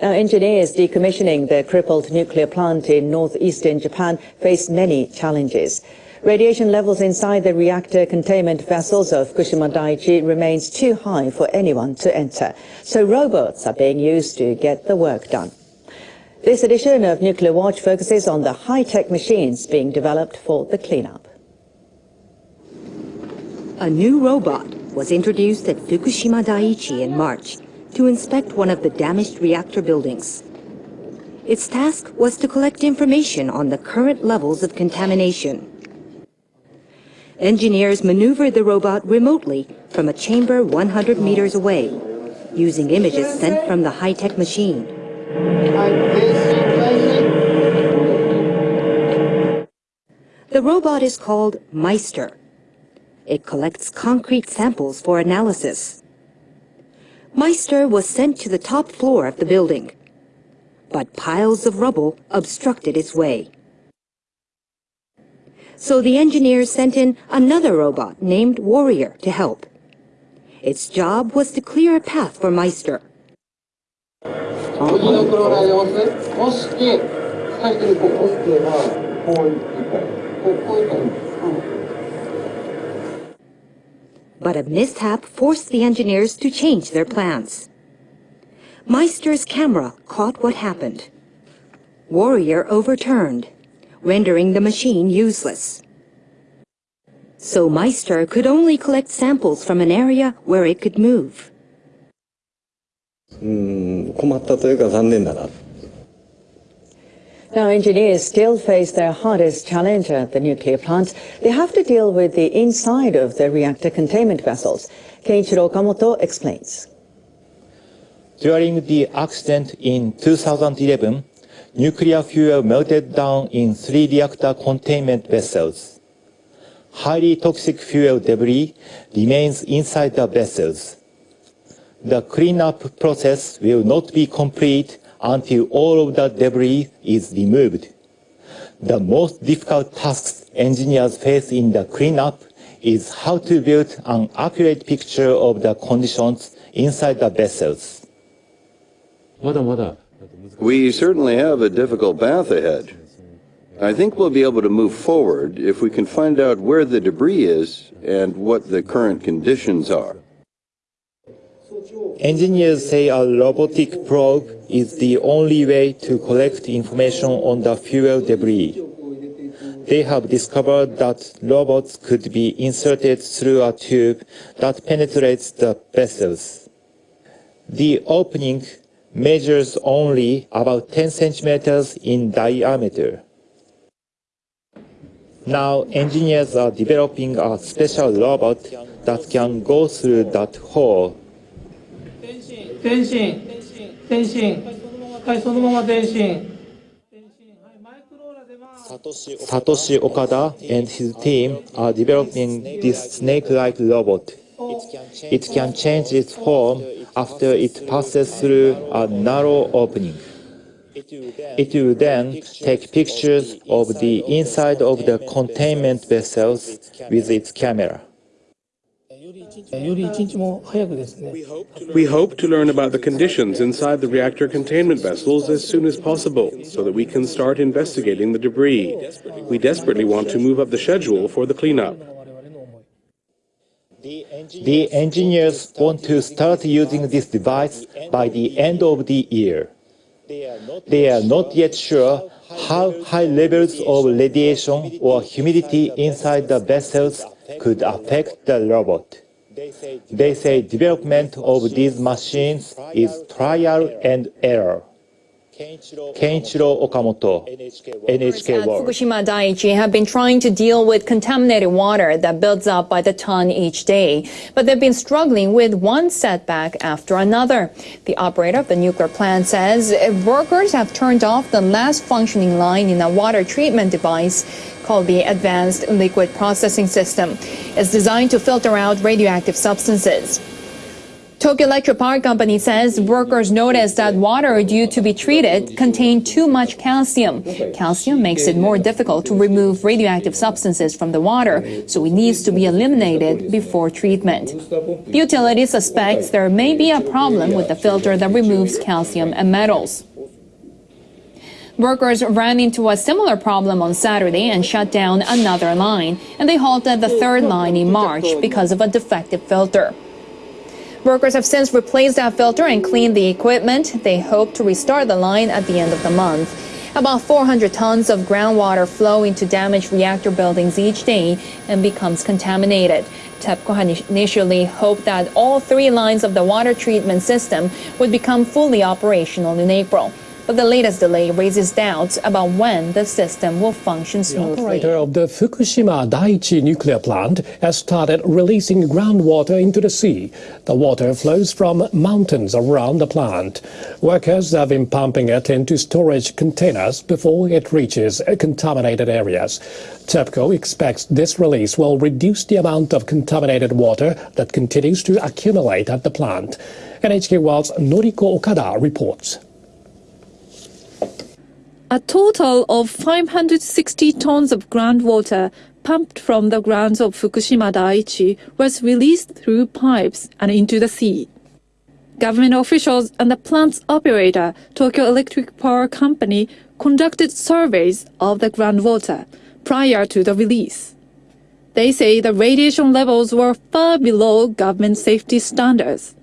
Now, engineers decommissioning the crippled nuclear plant in northeastern Japan face many challenges. Radiation levels inside the reactor containment vessels of Fukushima Daiichi remains too high for anyone to enter. So robots are being used to get the work done. This edition of Nuclear Watch focuses on the high-tech machines being developed for the cleanup. A new robot was introduced at Fukushima Daiichi in March to inspect one of the damaged reactor buildings. Its task was to collect information on the current levels of contamination. Engineers maneuvered the robot remotely from a chamber 100 meters away, using images sent from the high-tech machine. The robot is called Meister. It collects concrete samples for analysis. Meister was sent to the top floor of the building, but piles of rubble obstructed its way. So the engineers sent in another robot named Warrior to help. Its job was to clear a path for Meister. But a mishap forced the engineers to change their plans. Meister's camera caught what happened. Warrior overturned, rendering the machine useless. So Meister could only collect samples from an area where it could move. うん困ったというか残念だな Now, engineers still face their hardest challenge at the nuclear plant. They have to deal with the inside of the reactor containment vessels. Keiichiro Okamoto explains. During the accident in 2011, nuclear fuel melted down in three reactor containment vessels. Highly toxic fuel debris remains inside the vessels. The cleanup process will not be complete until all of the debris is removed. The most difficult tasks engineers face in the cleanup is how to build an accurate picture of the conditions inside the vessels. We certainly have a difficult path ahead. I think we'll be able to move forward if we can find out where the debris is and what the current conditions are. Engineers say a robotic probe is the only way to collect information on the fuel debris. They have discovered that robots could be inserted through a tube that penetrates the vessels. The opening measures only about 10 centimeters in diameter. Now engineers are developing a special robot that can go through that hole 前進前進はいそのまま前進 Satoshi Okada and his team are developing this snake-like robot. It can change its form after it passes through a narrow opening. It will then take pictures of the inside of the containment vessels with its camera. We hope to learn about the conditions inside the reactor containment vessels as soon as possible so that we can start investigating the debris. We desperately want to move up the schedule for the cleanup. The engineers want to start using this device by the end of the year. They are not yet sure how high levels of radiation or humidity inside the vessels could affect the robot. They say development of these machines is trial and error. Kenichiro Okamoto, NHK at uh, World. Fukushima Daiichi have been trying to deal with contaminated water that builds up by the ton each day, but they've been struggling with one setback after another. The operator of the nuclear plant says workers have turned off the last functioning line in a water treatment device called the Advanced Liquid Processing System. It's designed to filter out radioactive substances. Tokyo Electric Power Company says workers noticed that water due to be treated contained too much calcium. Calcium makes it more difficult to remove radioactive substances from the water, so it needs to be eliminated before treatment. The utility suspects there may be a problem with the filter that removes calcium and metals. Workers ran into a similar problem on Saturday and shut down another line, and they halted the third line in March because of a defective filter. Workers have since replaced that filter and cleaned the equipment. They hope to restart the line at the end of the month. About 400 tons of groundwater flow into damaged reactor buildings each day and becomes contaminated. TEPCO had initially hoped that all three lines of the water treatment system would become fully operational in April. But the latest delay raises doubts about when the system will function smoothly. The operator of the Fukushima Daiichi nuclear plant has started releasing groundwater into the sea. The water flows from mountains around the plant. Workers have been pumping it into storage containers before it reaches contaminated areas. TEPCO expects this release will reduce the amount of contaminated water that continues to accumulate at the plant. NHK World's Noriko Okada reports. A total of 560 tons of groundwater pumped from the grounds of Fukushima Daiichi was released through pipes and into the sea. Government officials and the plant's operator, Tokyo Electric Power Company, conducted surveys of the groundwater prior to the release. They say the radiation levels were far below government safety standards.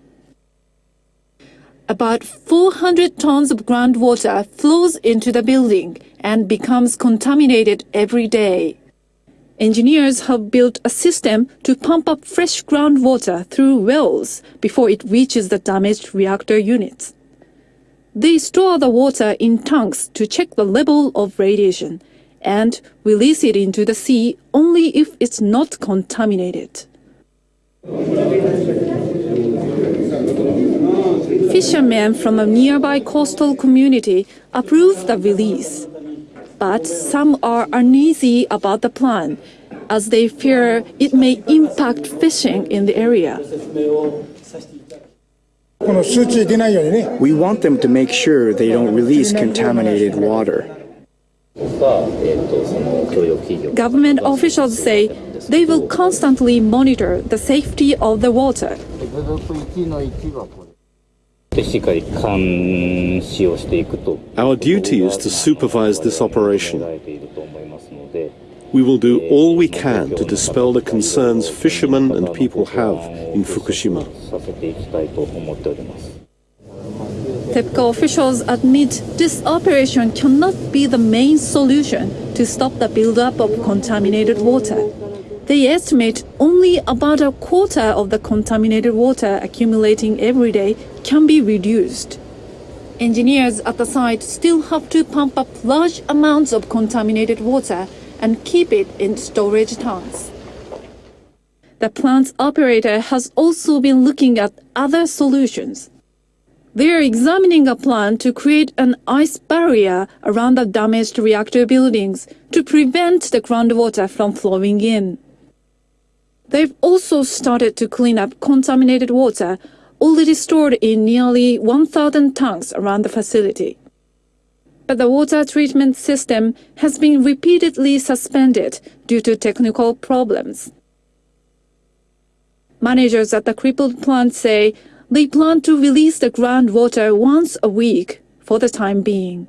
About 400 tons of groundwater flows into the building and becomes contaminated every day. Engineers have built a system to pump up fresh groundwater through wells before it reaches the damaged reactor units. They store the water in tanks to check the level of radiation and release it into the sea only if it's not contaminated. Fishermen from a nearby coastal community approved the release. But some are uneasy about the plan, as they fear it may impact fishing in the area. We want them to make sure they don't release contaminated water. Government officials say they will constantly monitor the safety of the water. Our duty is to supervise this operation. We will do all we can to dispel the concerns fishermen and people have in Fukushima. TEPCO officials admit this operation cannot be the main solution to stop the buildup of contaminated water. They estimate only about a quarter of the contaminated water accumulating every day can be reduced. Engineers at the site still have to pump up large amounts of contaminated water and keep it in storage tanks. The plant's operator has also been looking at other solutions. They are examining a plan to create an ice barrier around the damaged reactor buildings to prevent the groundwater from flowing in. They've also started to clean up contaminated water already stored in nearly 1,000 tanks around the facility. But the water treatment system has been repeatedly suspended due to technical problems. Managers at the crippled plant say they plan to release the groundwater once a week for the time being.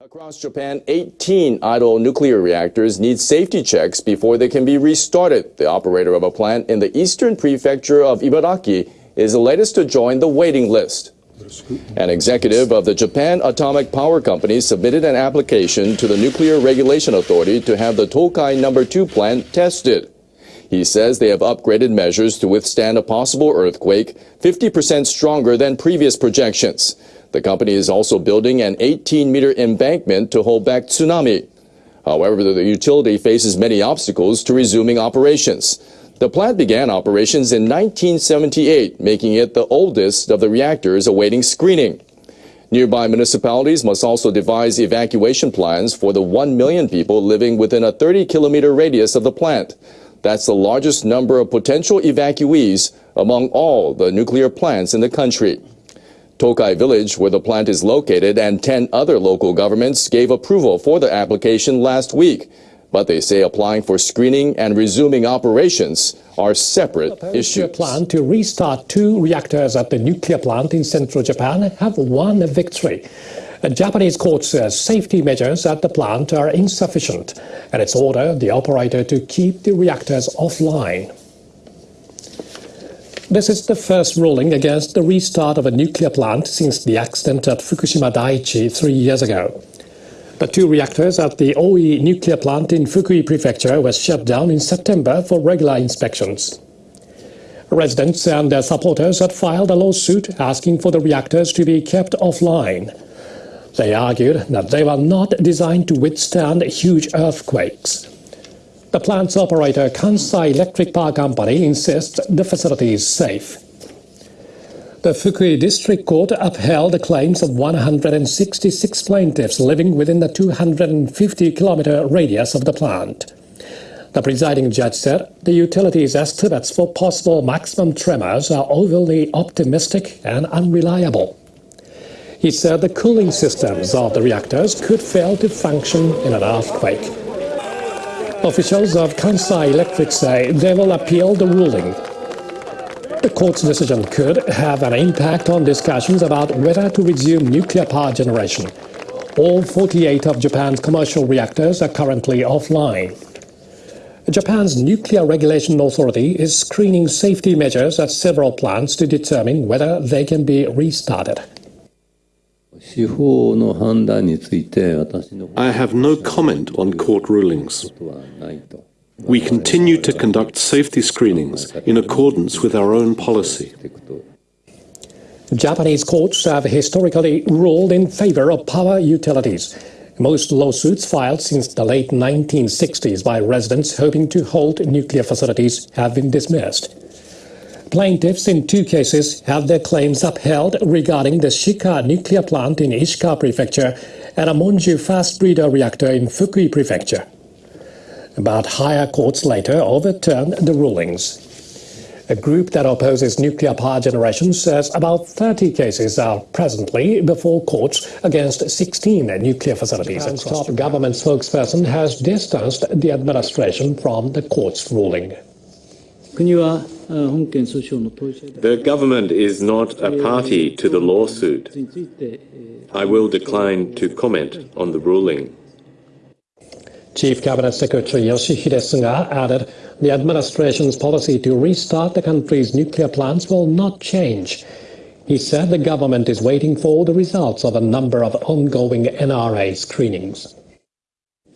Across Japan, 18 idle nuclear reactors need safety checks before they can be restarted. The operator of a plant in the eastern prefecture of Ibaraki is the latest to join the waiting list. An executive of the Japan Atomic Power Company submitted an application to the Nuclear Regulation Authority to have the Tokai number 2 plant tested. He says they have upgraded measures to withstand a possible earthquake 50% stronger than previous projections. The company is also building an 18-meter embankment to hold back tsunami. However, the utility faces many obstacles to resuming operations. The plant began operations in 1978, making it the oldest of the reactors awaiting screening. Nearby municipalities must also devise evacuation plans for the 1 million people living within a 30-kilometer radius of the plant. That's the largest number of potential evacuees among all the nuclear plants in the country. Tokai Village, where the plant is located, and 10 other local governments gave approval for the application last week. But they say applying for screening and resuming operations are separate issues. The plan to restart two reactors at the nuclear plant in central Japan have won a victory. A Japanese court says safety measures at the plant are insufficient, and it's ordered the operator to keep the reactors offline. This is the first ruling against the restart of a nuclear plant since the accident at Fukushima Daiichi three years ago. The two reactors at the Oi nuclear plant in Fukui Prefecture were shut down in September for regular inspections. Residents and their supporters had filed a lawsuit asking for the reactors to be kept offline. They argued that they were not designed to withstand huge earthquakes. The plant's operator, Kansai Electric Power Company, insists the facility is safe. The Fukui District Court upheld the claims of 166 plaintiffs living within the 250-kilometer radius of the plant. The presiding judge said the utility's estimates for possible maximum tremors are overly optimistic and unreliable. He said the cooling systems of the reactors could fail to function in an earthquake. Officials of Kansai Electric say they will appeal the ruling. The court's decision could have an impact on discussions about whether to resume nuclear power generation. All 48 of Japan's commercial reactors are currently offline. Japan's Nuclear Regulation Authority is screening safety measures at several plants to determine whether they can be restarted. I have no comment on court rulings. We continue to conduct safety screenings in accordance with our own policy. Japanese courts have historically ruled in favor of power utilities. Most lawsuits filed since the late 1960s by residents hoping to hold nuclear facilities have been dismissed. Plaintiffs in two cases have their claims upheld regarding the Shika nuclear plant in Ishikawa Prefecture and a Monju fast breeder reactor in Fukui Prefecture. But higher courts later overturned the rulings. A group that opposes nuclear power generation says about 30 cases are presently before courts against 16 nuclear facilities. A top government spokesperson has distanced the administration from the court's ruling. Uh, The government is not a party to the lawsuit. I will decline to comment on the ruling. Chief Cabinet Secretary Yoshihide Suga added the administration's policy to restart the country's nuclear plants will not change. He said the government is waiting for the results of a number of ongoing NRA screenings.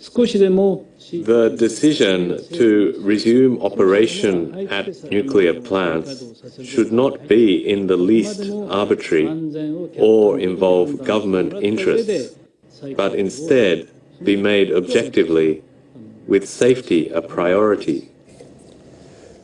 The decision to resume operation at nuclear plants should not be in the least arbitrary or involve government interests, but instead be made objectively with safety a priority.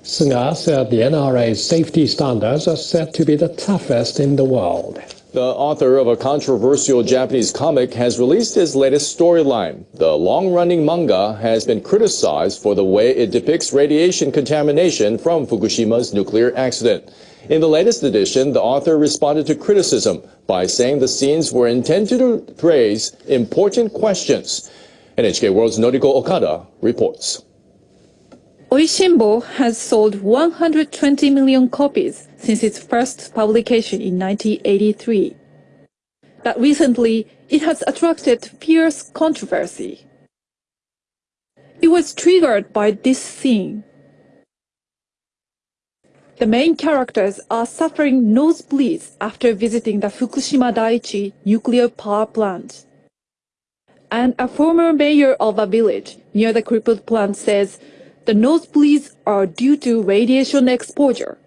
Suga said the NRA's safety standards are said to be the toughest in the world. The author of a controversial Japanese comic has released his latest storyline. The long-running manga has been criticized for the way it depicts radiation contamination from Fukushima's nuclear accident. In the latest edition, the author responded to criticism by saying the scenes were intended to raise important questions. NHK World's Noriko Okada reports. Oishinbo has sold 120 million copies since its first publication in 1983. But recently it has attracted fierce controversy. It was triggered by this scene. The main characters are suffering nosebleeds after visiting the Fukushima Daiichi nuclear power plant. And a former mayor of a village near the crippled plant says the nosebleeds are due to radiation exposure.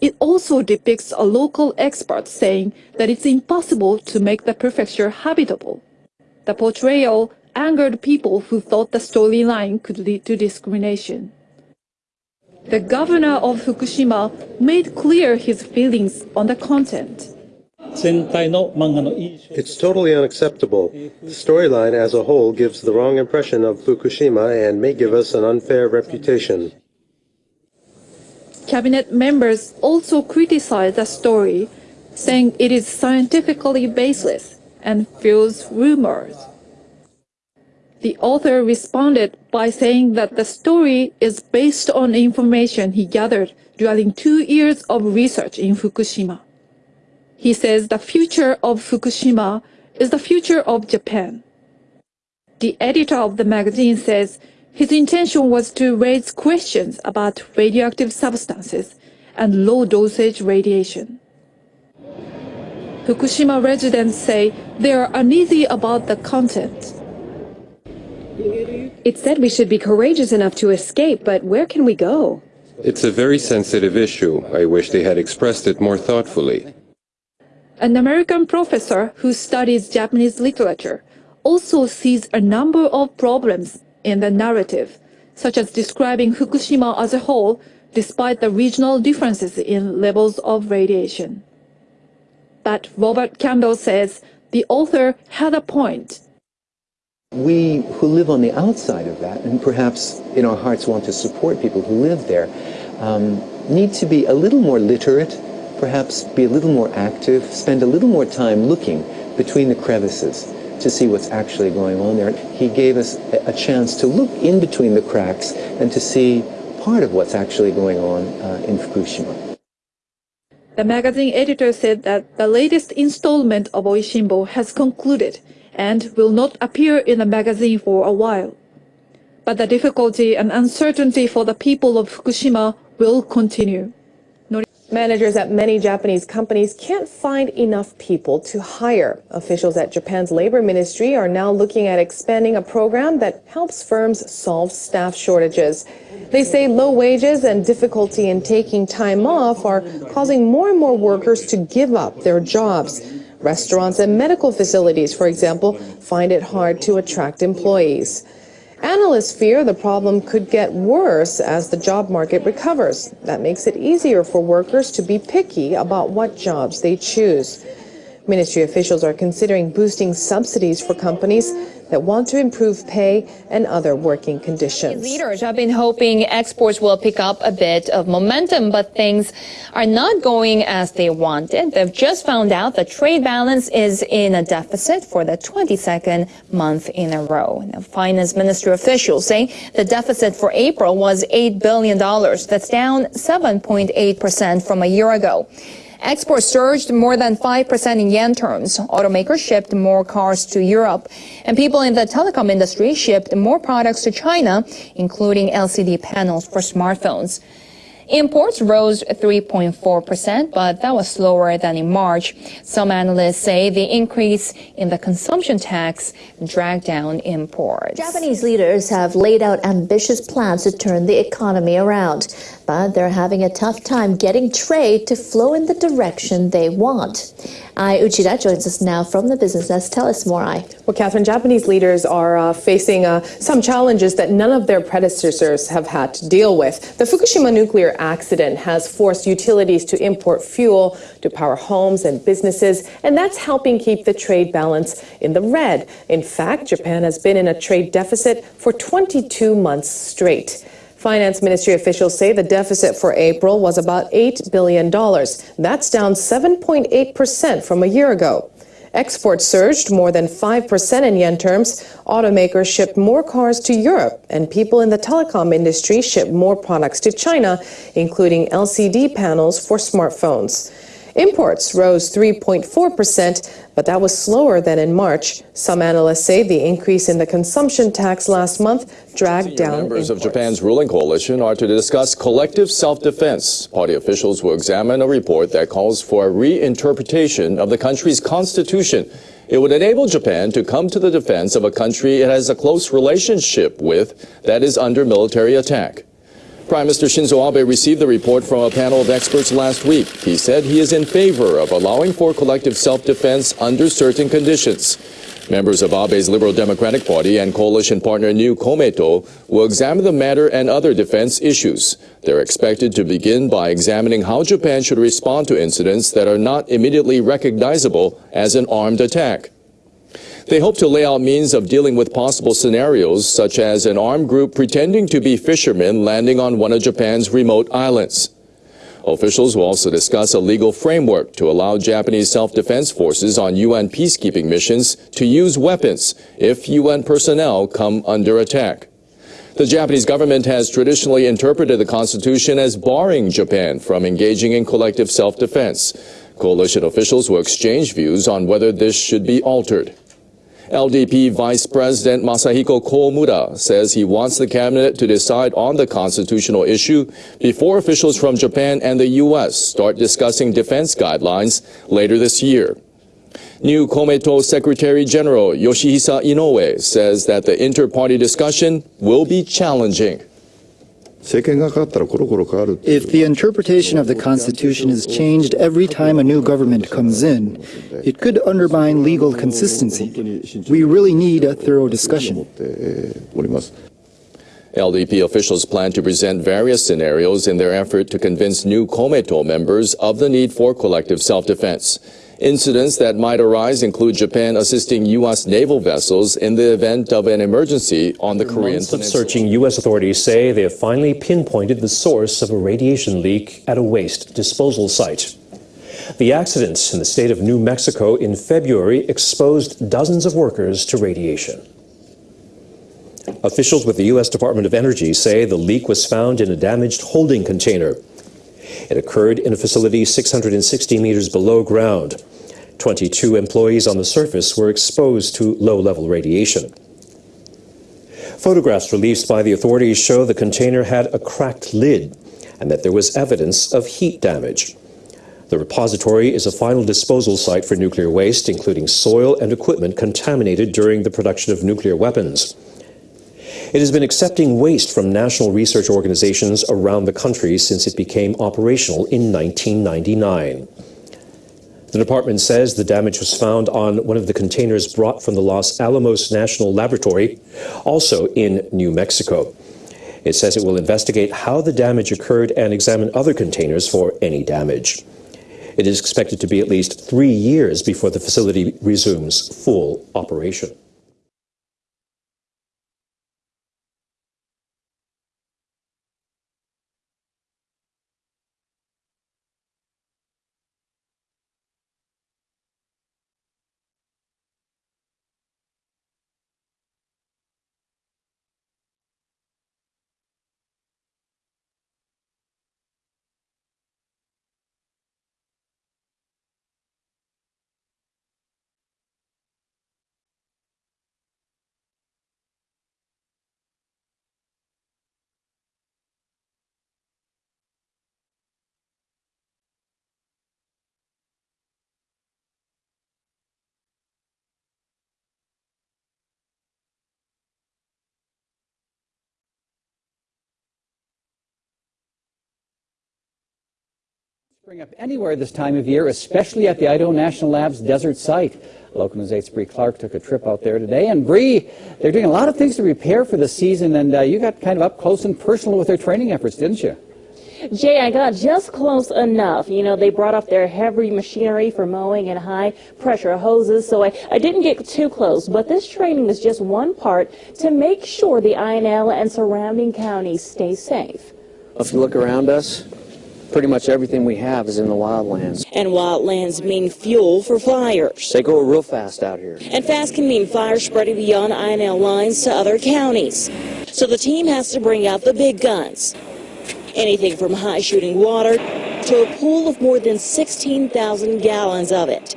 It also depicts a local expert saying that it's impossible to make the prefecture habitable. The portrayal angered people who thought the storyline could lead to discrimination. The governor of Fukushima made clear his feelings on the content. It's totally unacceptable. The storyline as a whole gives the wrong impression of Fukushima and may give us an unfair reputation. Cabinet members also criticized the story, saying it is scientifically baseless and fuels rumors. The author responded by saying that the story is based on information he gathered during two years of research in Fukushima. He says the future of Fukushima is the future of Japan. The editor of the magazine says his intention was to raise questions about radioactive substances and low-dosage radiation. Fukushima residents say they are uneasy about the content. It said we should be courageous enough to escape, but where can we go? It's a very sensitive issue. I wish they had expressed it more thoughtfully. An American professor who studies Japanese literature also sees a number of problems in the narrative, such as describing Fukushima as a whole despite the regional differences in levels of radiation. But Robert Campbell says the author had a point. We who live on the outside of that, and perhaps in our hearts want to support people who live there, um, need to be a little more literate, perhaps be a little more active, spend a little more time looking between the crevices to see what's actually going on there. He gave us a chance to look in between the cracks and to see part of what's actually going on uh, in Fukushima. The magazine editor said that the latest installment of Oishinbo has concluded and will not appear in the magazine for a while. But the difficulty and uncertainty for the people of Fukushima will continue. Managers at many Japanese companies can't find enough people to hire. Officials at Japan's labor ministry are now looking at expanding a program that helps firms solve staff shortages. They say low wages and difficulty in taking time off are causing more and more workers to give up their jobs. Restaurants and medical facilities, for example, find it hard to attract employees. Analysts fear the problem could get worse as the job market recovers. That makes it easier for workers to be picky about what jobs they choose. Ministry officials are considering boosting subsidies for companies that want to improve pay and other working conditions. Leaders have been hoping exports will pick up a bit of momentum, but things are not going as they wanted. They've just found out the trade balance is in a deficit for the 22nd month in a row. Now, finance ministry officials say the deficit for April was $8 billion. That's down 7.8% from a year ago. Exports surged more than 5% in yen terms. Automakers shipped more cars to Europe. And people in the telecom industry shipped more products to China, including LCD panels for smartphones. Imports rose 3.4%, but that was slower than in March. Some analysts say the increase in the consumption tax dragged down imports. Japanese leaders have laid out ambitious plans to turn the economy around, they're having a tough time getting trade to flow in the direction they want. Ai Uchida joins us now from the business desk. Tell us more, Ai. Well, Catherine, Japanese leaders are uh, facing uh, some challenges that none of their predecessors have had to deal with. The Fukushima nuclear accident has forced utilities to import fuel to power homes and businesses, and that's helping keep the trade balance in the red. In fact, Japan has been in a trade deficit for 22 months straight. Finance Ministry officials say the deficit for April was about $8 billion. That's down 7.8% from a year ago. Exports surged more than 5% in yen terms. Automakers shipped more cars to Europe, and people in the telecom industry shipped more products to China, including LCD panels for smartphones. Imports rose 3.4%, but that was slower than in March. Some analysts say the increase in the consumption tax last month dragged down Members imports. of Japan's ruling coalition are to discuss collective self-defense. Party officials will examine a report that calls for a reinterpretation of the country's constitution. It would enable Japan to come to the defense of a country it has a close relationship with that is under military attack. Prime Minister Shinzo Abe received the report from a panel of experts last week. He said he is in favor of allowing for collective self-defense under certain conditions. Members of Abe's Liberal Democratic Party and coalition partner New Komeito will examine the matter and other defense issues. They're expected to begin by examining how Japan should respond to incidents that are not immediately recognizable as an armed attack. They hope to lay out means of dealing with possible scenarios, such as an armed group pretending to be fishermen landing on one of Japan's remote islands. Officials will also discuss a legal framework to allow Japanese self-defense forces on UN peacekeeping missions to use weapons if UN personnel come under attack. The Japanese government has traditionally interpreted the Constitution as barring Japan from engaging in collective self-defense. Coalition officials will exchange views on whether this should be altered. LDP Vice President Masahiko Komura says he wants the cabinet to decide on the constitutional issue before officials from Japan and the U.S. start discussing defense guidelines later this year. New Komeito Secretary General Yoshihisa Inoue says that the inter-party discussion will be challenging. If the interpretation of the Constitution is changed every time a new government comes in, it could undermine legal consistency. We really need a thorough discussion. LDP officials plan to present various scenarios in their effort to convince new Komeito members of the need for collective self-defense. Incidents that might arise include Japan assisting U.S. naval vessels in the event of an emergency on the Korean Months of searching, U.S. authorities say they have finally pinpointed the source of a radiation leak at a waste disposal site. The accidents in the state of New Mexico in February exposed dozens of workers to radiation. Officials with the U.S. Department of Energy say the leak was found in a damaged holding container. It occurred in a facility 660 meters below ground. 22 employees on the surface were exposed to low-level radiation. Photographs released by the authorities show the container had a cracked lid and that there was evidence of heat damage. The repository is a final disposal site for nuclear waste, including soil and equipment contaminated during the production of nuclear weapons. It has been accepting waste from national research organizations around the country since it became operational in 1999. The department says the damage was found on one of the containers brought from the Los Alamos National Laboratory, also in New Mexico. It says it will investigate how the damage occurred and examine other containers for any damage. It is expected to be at least three years before the facility resumes full operation. Spring up anywhere this time of year, especially at the Idaho National Labs desert site. Local News 8's Bree Clark took a trip out there today. And Bree, they're doing a lot of things to prepare for the season, and uh, you got kind of up close and personal with their training efforts, didn't you? Jay, I got just close enough. You know, they brought up their heavy machinery for mowing and high pressure hoses, so I, I didn't get too close. But this training is just one part to make sure the INL and surrounding counties stay safe. If you look around us, pretty much everything we have is in the wildlands. And wildlands mean fuel for fires. They go real fast out here. And fast can mean fire spreading beyond INL lines to other counties. So the team has to bring out the big guns. Anything from high shooting water to a pool of more than 16,000 gallons of it.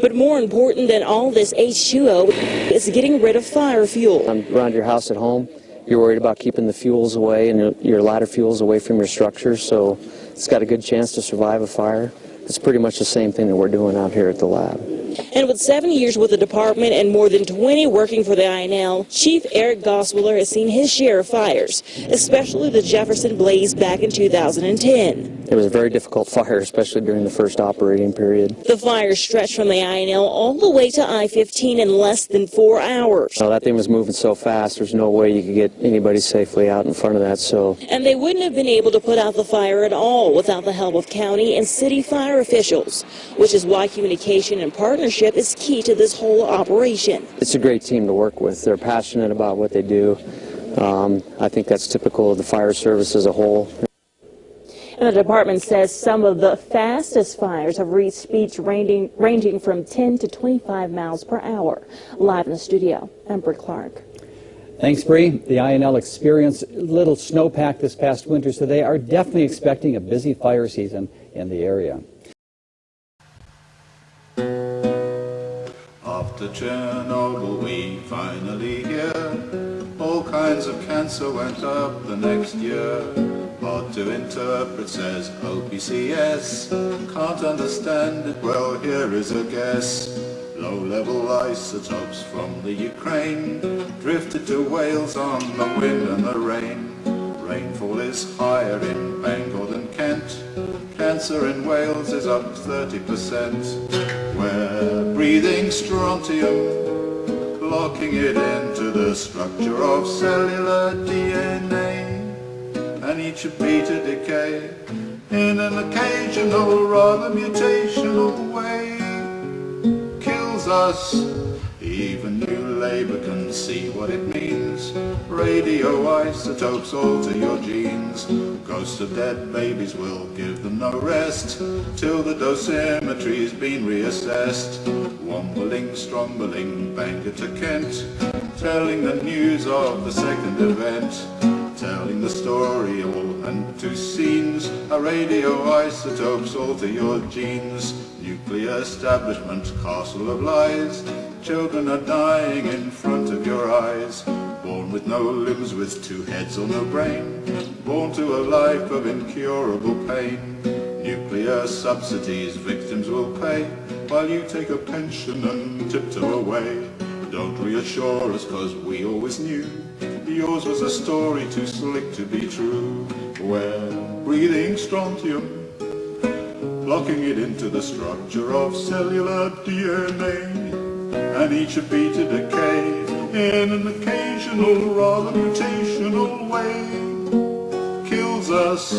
But more important than all this H2O is getting rid of fire fuel. Around your house at home, you're worried about keeping the fuels away and your, ladder fuels away from your structure, so it's got a good chance to survive a fire. It's pretty much the same thing that we're doing out here at the lab. And with seven years with the department and more than 20 working for the INL, Chief Eric Goswiller has seen his share of fires, especially the Jefferson blaze back in 2010. It was a very difficult fire, especially during the first operating period. The fire stretched from the INL all the way to I-15 in less than four hours. Now, that thing was moving so fast, there's no way you could get anybody safely out in front of that, so... And they wouldn't have been able to put out the fire at all without the help of county and city fire officials, which is why communication and partnership is key to this whole operation. It's a great team to work with. They're passionate about what they do. Um, I think that's typical of the fire service as a whole. And the department says some of the fastest fires have reached speeds ranging, ranging from 10 to 25 miles per hour. Live in the studio, I'm Amber Clark. Thanks, Bree. The INL experienced a little snowpack this past winter, so they are definitely expecting a busy fire season in the area. After Chernobyl, we finally hear all kinds of cancer went up the next year. Hard to interpret, says OPCS. Can't understand it, well, here is a guess. Low-level isotopes from the Ukraine drifted to Wales on the wind and the rain. Rainfall is higher in Kent. Cancer in Wales is up 30%. We're breathing strontium, locking it into the structure of cellular DNA. And each beta decay in an occasional, rather mutational way. Kills us, even new labor can see what it means. Radioisotopes alter your genes. Ghosts of dead babies will give them no rest till the dosimetry's been reassessed. Wombling, strombling, Bangor to Kent, telling the news of the second event. Telling the story all and two scenes. A radioisotopes alter your genes. Nuclear establishment, castle of lies. Children are dying in front of your eyes. Born with no limbs, with two heads or no brain. Born to a life of incurable pain. Nuclear subsidies victims will pay, while you take a pension and tiptoe away. Don't reassure us, cause we always knew yours was a story too slick to be true. We're breathing strontium, locking it into the structure of cellular DNA. And each a beat decay in an occasional, rather mutational way. Kills us.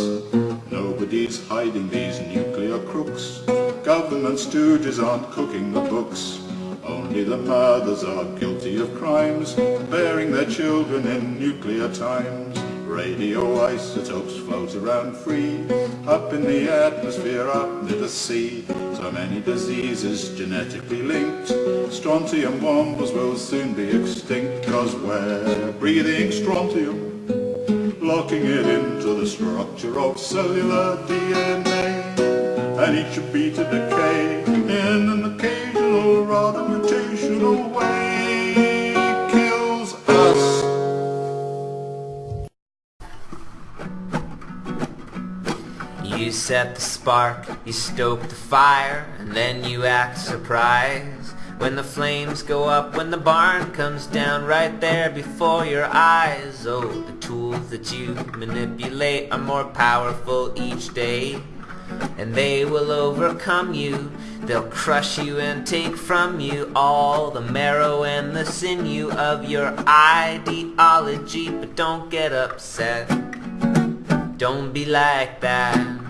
Nobody's hiding these nuclear crooks. Government stooges aren't cooking the books. Only the mothers are guilty of crimes, bearing their children in nuclear times. Radioisotopes float around free, up in the atmosphere, up near the sea. So many diseases genetically linked. Strontium bombs will soon be extinct, cause we're breathing strontium, locking it into the structure of cellular DNA. And each beta decay in an set the spark, you stoke the fire, and then you act surprised. When the flames go up, when the barn comes down right there before your eyes. Oh, the tools that you manipulate are more powerful each day. And they will overcome you, they'll crush you and take from you all the marrow and the sinew of your ideology. But don't get upset, don't be like that.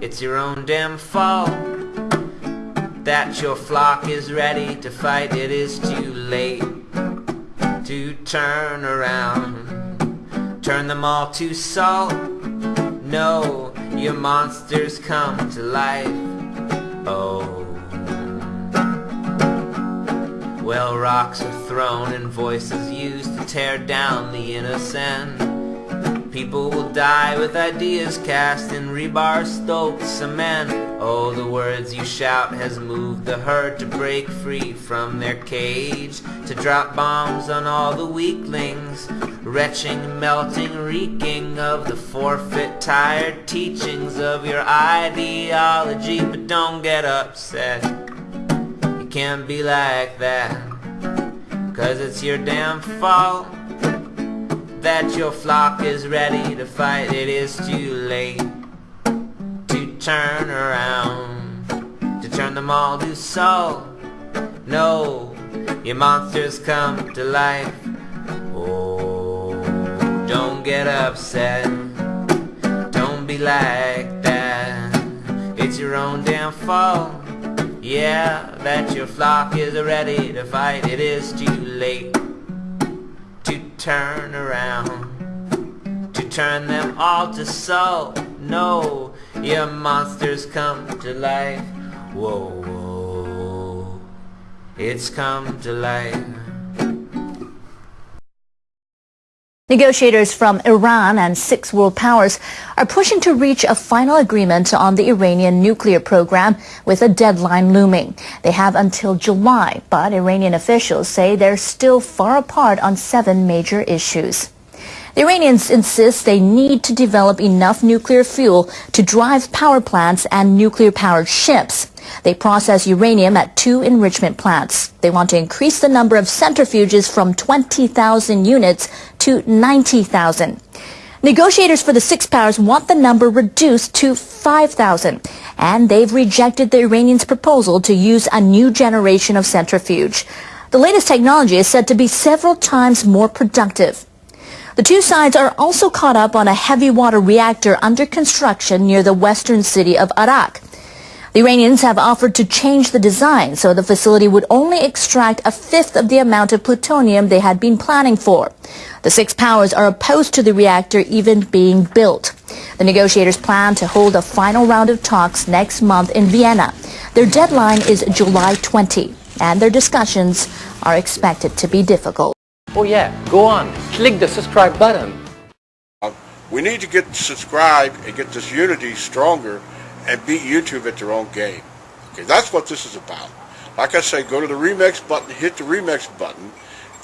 It's your own damn fault that your flock is ready to fight. It is too late to turn around, turn them all to salt. No, your monsters come to life. Oh. Well, rocks are thrown and voices used to tear down the innocent. People will die with ideas cast in rebar stoked cement. Oh, the words you shout has moved the herd to break free from their cage, to drop bombs on all the weaklings, retching, melting, reeking of the forfeit, tired teachings of your ideology. But don't get upset, you can't be like that, cause it's your damn fault that your flock is ready to fight. It is too late to turn around, to turn them all to soul. No, your monsters come to life. Oh, don't get upset. Don't be like that. It's your own damn fault. Yeah, that your flock is ready to fight. It is too late turn around to turn them all to soul. No, your monsters come to life. Whoa, whoa, it's come to life. Negotiators from Iran and six world powers are pushing to reach a final agreement on the Iranian nuclear program with a deadline looming. They have until July, but Iranian officials say they're still far apart on seven major issues. The Iranians insist they need to develop enough nuclear fuel to drive power plants and nuclear-powered ships. They process uranium at two enrichment plants. They want to increase the number of centrifuges from 20,000 units to 90,000. Negotiators for the six powers want the number reduced to 5,000, and they've rejected the Iranians' proposal to use a new generation of centrifuge. The latest technology is said to be several times more productive. The two sides are also caught up on a heavy water reactor under construction near the western city of Arak. The Iranians have offered to change the design so the facility would only extract a fifth of the amount of plutonium they had been planning for. The six powers are opposed to the reactor even being built. The negotiators plan to hold a final round of talks next month in Vienna. Their deadline is July 20, and their discussions are expected to be difficult. Oh yeah, go on, click the subscribe button. We need to get subscribed and get this unity stronger and beat YouTube at their own game. Okay, that's what this is about. Like I say, go to the remix button, hit the remix button.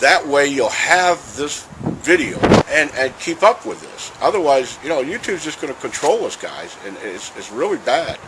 That way you'll have this video and, and keep up with this. Otherwise, you know, YouTube's just going to control us guys and it's, it's really bad.